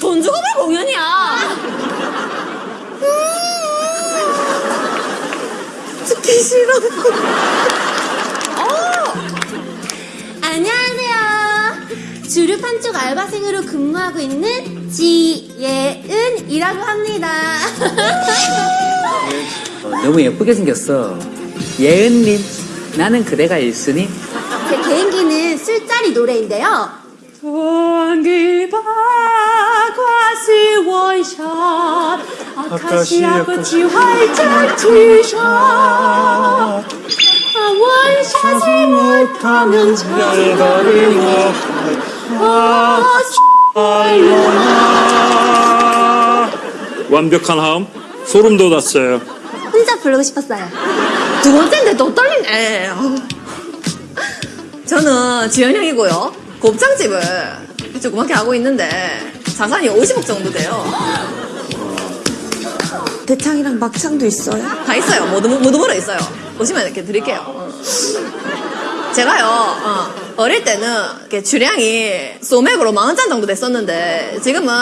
돈 주고 볼 공연이야. 싫어. 주류 판촉 알바생으로 근무하고 있는 지예은이라고 합니다. 어, 너무 예쁘게 생겼어. 예은님, 나는 그대가 1순위. 제 개인기는 술자리 노래인데요. 전기바 과시 원샷 아카시아 꽃이 활짝 티샷 아, 원샷을 못하면 잘 가리고 완벽한 하음 소름 돋았어요. 혼자 부르고 싶었어요. 두 번째인데 또 떨리네. 저는 지연형이고요 곱창집을 조그맣게 하고 있는데 자산이 50억 정도 돼요 대창이랑 막창도 있어요. 다 있어요. 모두, 모두 물어 있어요. 보시면 이렇게 드릴게요. 어. 제가요, 어, 릴 때는 이렇게 주량이 소맥으로 40잔 정도 됐었는데, 지금은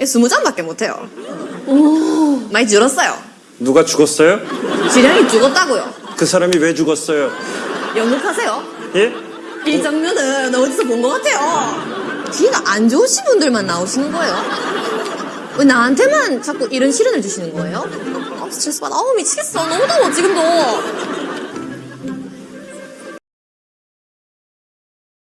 20잔밖에 못해요. 많이 줄었어요. 누가 죽었어요? 주량이 죽었다고요. 그 사람이 왜 죽었어요? 연극하세요? 예? 이 장면은 어디서 본 것 같아요. 귀가 안 좋으신 분들만 나오시는 거예요. 왜 나한테만 자꾸 이런 시련을 주시는 거예요? 아, 스트레스 받아. 아우, 미치겠어. 너무 더워, 지금도.